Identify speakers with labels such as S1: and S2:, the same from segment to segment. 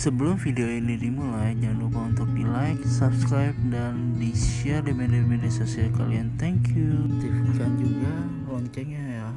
S1: Sebelum video ini dimulai, jangan lupa untuk di like, subscribe, dan di share di media-media sosial kalian. Thank you. Aktifkan juga loncengnya ya.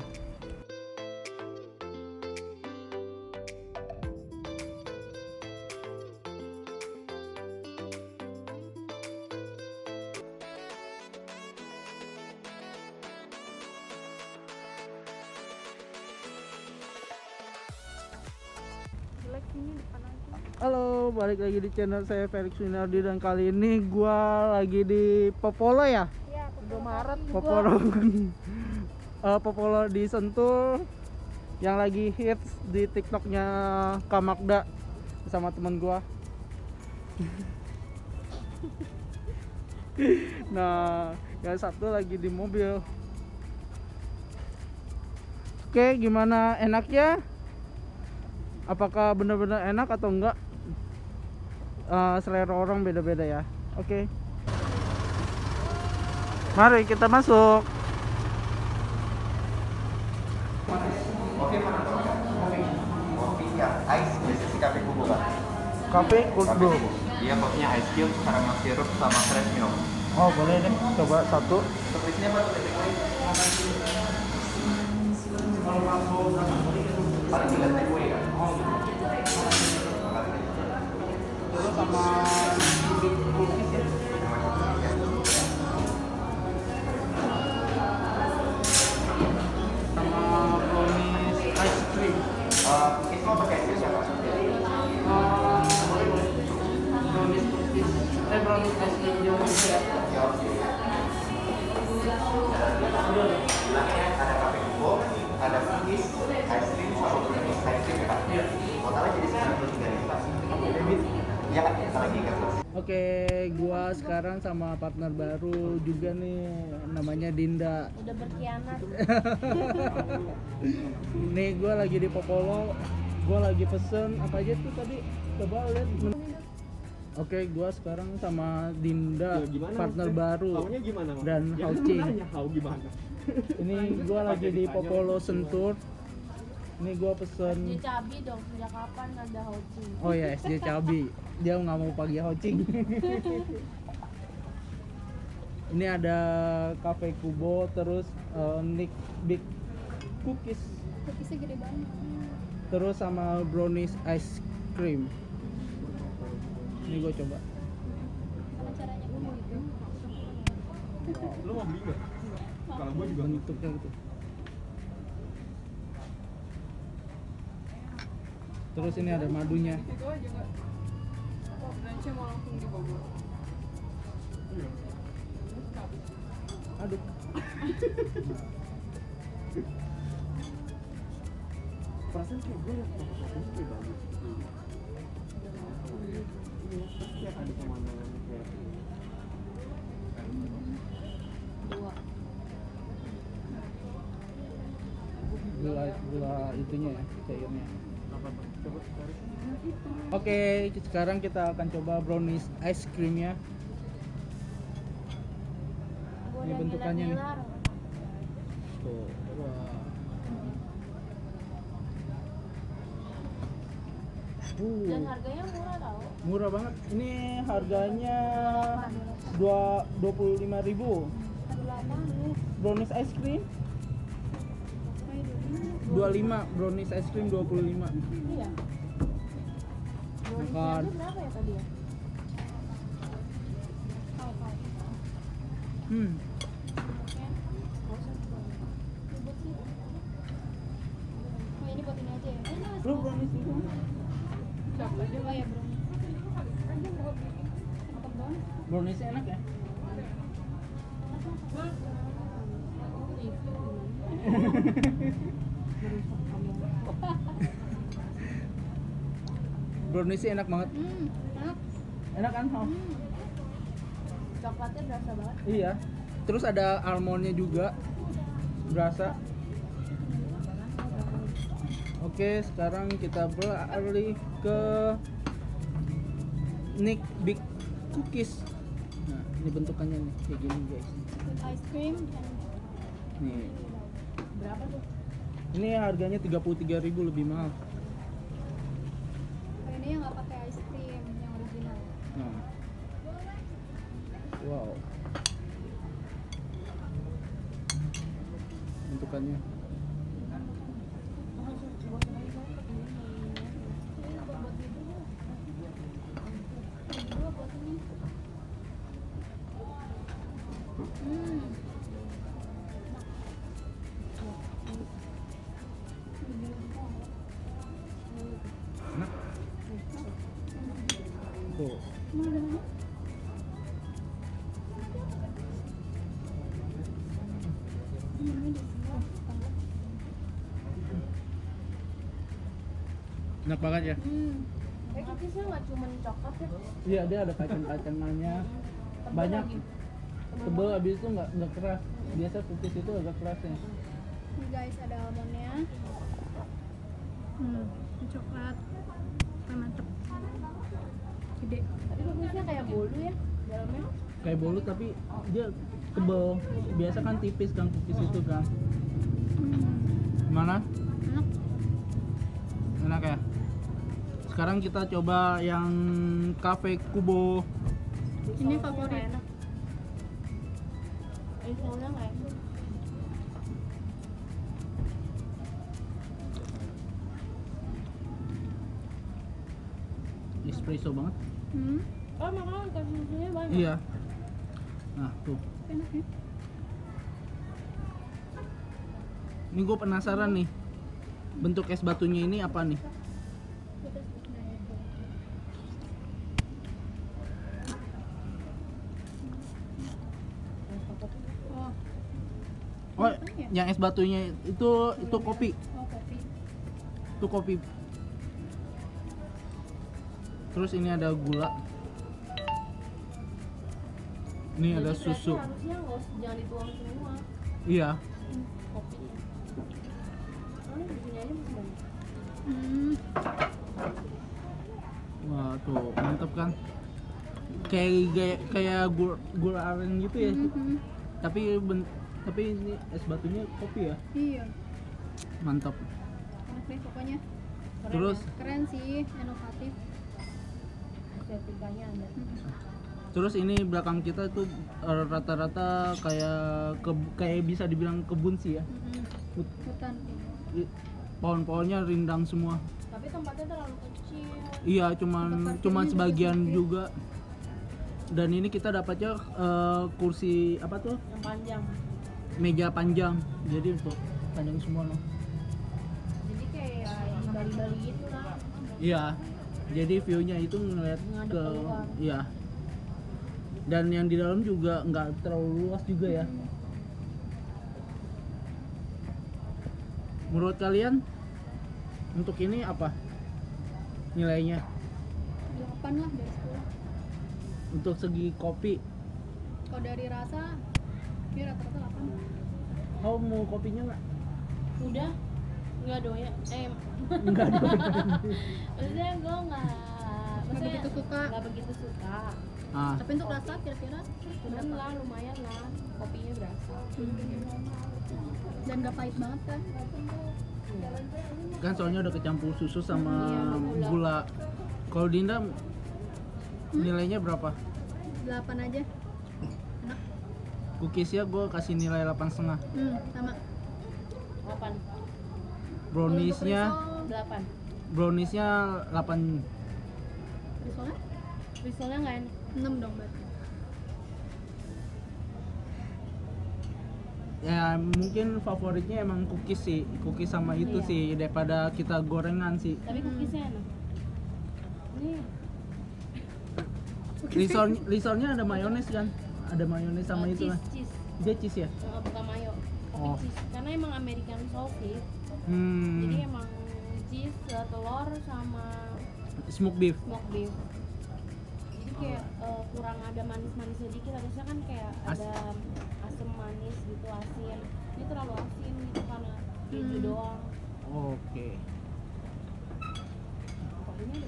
S2: Halo, balik lagi di channel saya Felix Winardi dan kali ini gua lagi di Popolo ya.
S3: iya
S2: Udah
S3: Maret
S2: Popolo. Eh, Popolo di Sentul yang lagi hits di TikToknya Kamakda sama teman gua. nah, yang satu lagi di mobil. Oke, gimana enaknya? Apakah benar-benar enak atau enggak? Eh, selera orang beda-beda ya. Oke. Mari kita masuk.
S4: Kopi mana? Kopi. Kopi yang ice kubu kan?
S2: Brew.
S4: kubu. Iya kopinya ice cube, caramel syrup sama fresh milk.
S2: Oh, boleh deh. Coba satu.
S4: Apa tuh? Paling
S2: sama
S4: Oke,
S2: gua sekarang sama partner baru juga nih, namanya Dinda.
S3: udah berkhianat
S2: Nih gua lagi di Popolo, gua lagi pesen apa aja tuh tadi? Coba lihat. menu. Oke, gua sekarang sama Dinda,
S5: Ya, gimana
S2: partner
S5: maksudnya?
S2: baru.
S5: Gimana
S2: dan
S5: Ya,
S2: Haucing.
S5: gimana?
S2: Ini gua lagi di Popolo Sentur. Ini gua pesen.
S3: SJ Cabi dong sejak kapan ada Houcing
S2: Oh ya, SJ Cabi. Dia nggak mau pagi Haucing. Ini ada Cafe Kubo, terus eh, Nick Big Cookies,
S3: cookiesnya gede banget
S2: terus sama brownies ice cream. Ini gue coba.
S3: sama caranya gue mau gitu
S5: Lu mau beli nggak? Kalau gua juga
S2: Bentuknya gitu. Terus ini ada madunya. Aduh.
S5: perasaan kayak gue liat foto-fotonya kayak bagus. Iya, ada pemandangan kayak
S3: dua
S2: Gula gula itunya ya, cairnya.
S5: Apa? Coba tarik.
S2: Oke, sekarang kita akan coba brownies ice creamnya. Ini bentukannya nih. Tuh, wah. Uh,
S3: dan harganya murah tau
S2: murah banget. Ini harganya dua dua puluh lima ribu. Brownies ice cream dua lima. Brownies ice cream dua puluh lima.
S3: iya
S2: Makan.
S3: Berapa ya tadi ya?
S2: Hmm.
S3: Oh, ini buat ini aja ya?
S2: Lu brownies itu?
S3: Ya, brownies.
S2: Enak ya? Browniesnya enak banget.
S3: Hmm, enak.
S2: Enak kan? Hao?
S3: Hmm. Coklatnya berasa banget.
S2: Iya. Terus ada almondnya juga. Berasa. Oke, sekarang kita beralih ke Nick Big Cookies. Nah, ini bentukannya nih kayak gini guys.
S3: Ice cream
S2: Nih.
S3: berapa tuh?
S2: Ini harganya 33.000 lebih mahal.
S3: Ini yang nggak pakai ice
S2: cream,
S3: yang
S2: original. Nah. Wow. Bentukannya. Enak banget ya
S3: Hmm. Eh cookiesnya nggak cuma coklat ya?
S2: iya dia ada kacang-kacangannya banyak tebel habis itu nggak nggak keras biasa cookies itu agak keras ya
S3: Nih guys ada almondnya. Hmm, ini coklat. Mantep. Gede. Tapi bagusnya kayak bolu ya dalamnya.
S2: kayak bolu tapi dia tebel biasa kan tipis kan cookies itu kan
S3: Hmm.
S2: gimana
S3: Enak.
S2: enak ya sekarang kita coba yang cafe kubo
S3: Ini favorit.
S6: enak.
S2: Espresso banget
S3: Hmm.
S6: Oh makanya kasih susunya banyak.
S2: iya nah tuh
S3: Enak ya.
S2: ini gue penasaran nih bentuk es batunya ini apa nih
S3: Oh,
S2: oh yang es batunya itu itu kopi.
S3: Oh kopi.
S2: itu kopi. Terus ini ada gula. Ini ada
S6: Jadi
S2: susu.
S6: berarti Harusnya nggak jangan dituang semua.
S2: Iya.
S6: Kopinya.
S3: Hmm.
S2: wah tuh mantep kan? Kayak kayak kayak gula, gula aren gitu ya.
S3: Mhm.
S2: tapi ben- tapi ini es batunya kopi ya
S3: Iya.
S2: mantap
S3: Enak deh pokoknya.
S6: Keren
S2: terus
S6: ya?
S3: Keren sih, inovatif.
S6: estetikanya ada.
S2: terus ini belakang kita tuh eh, rata-rata kayak ke- kayak bisa dibilang kebun sih ya
S3: Mhm.
S2: Hut-
S3: Hutan.
S2: pohon-pohonnya rindang semua
S6: Tapi tempatnya terlalu kecil.
S2: iya cuman cuman
S3: juga
S2: sebagian
S3: sempit.
S2: juga dan ini kita dapatnya eh, kursi apa tuh
S6: Yang panjang.
S2: Meja panjang. Jadi untuk panjang semua loh
S6: Jadi kayak Bali-Bali gitu lah.
S2: iya. Jadi view-nya itu ngeliat
S6: Ngadep
S2: ke
S6: keluar.
S2: iya. Dan yang di dalam juga nggak terlalu luas juga ya. Menurut kalian untuk ini apa nilainya?
S3: 8 lah dari 10.
S2: untuk segi kopi?
S3: Kalau dari rasa, ini rata-rata 8.
S2: kau mau kopinya nggak
S6: Udah nggak doyan. Eh
S2: enggak dong
S6: maksudnya gue nggak. Maksudnya
S3: begitu suka.
S6: Nggak begitu suka.
S2: ah
S3: Tapi untuk rasa kira-kira
S6: Cuman lah lumayan lah. Kopinya berasa.
S3: dan gak pahit banget kan?
S2: kan soalnya udah kecampur susu sama
S6: Iya,
S2: gula.
S6: gula.
S2: kalau Dinda nilainya berapa
S3: 8 aja. Enak.
S2: Cookiesnya gue kasih nilai 8 setengah.
S3: Hmm, sama.
S6: 8
S2: browniesnya?
S3: Kalau untuk
S6: 8
S2: browniesnya 8
S3: risol, risolnya?
S6: Risolnya nggak enak.
S3: 6 dong berarti.
S2: ya mungkin favoritnya emang cookies sih. Cookies sama itu
S6: Iya.
S2: sih daripada kita gorengan sih.
S6: Tapi cookiesnya enak. Ini
S2: risol risolnya ada mayones kan ada mayones sama
S6: eh,
S2: itu
S6: cheese, cheese.
S2: Dia cheese ya?
S6: Nggak bukan mayo. Kopi
S2: Oh.
S6: cheese. Karena emang American sausage.
S2: Hmm.
S6: Jadi emang cheese, telur sama
S2: smoke beef.
S6: smoked beef. Jadi kayak eh, kurang ada manis-manisnya dikit. Harusnya kan kayak
S2: As-
S6: ada asam manis gitu, asin. Ini terlalu asin gitu karena keju
S3: Hmm.
S6: doang.
S2: Oke.
S6: Tapi aja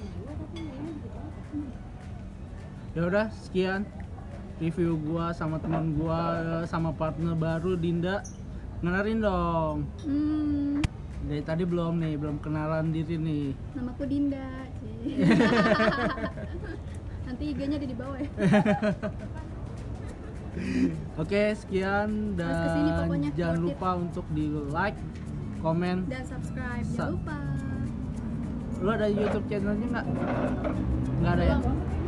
S2: ya udah sekian review gua sama teman gua sama partner baru Dinda ngenarin dong
S3: hmm.
S2: dari tadi belum nih belum kenalan diri nih
S3: namaku Dinda nanti IG-nya ada di bawah ya
S2: Oke, sekian dan ke
S3: sini, jangan
S2: lupa untuk di like, komen
S3: dan subscribe. Jangan lupa.
S2: Lu ada YouTube channelnya nggak? Nggak ada ya?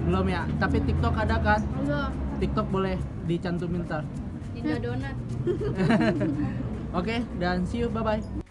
S2: Belum ya? Tapi TikTok ada kan?
S3: Belum.
S2: TikTok boleh dicantumin ntar.
S6: Indo donat.
S2: Oke, okay, dan see you, bye bye.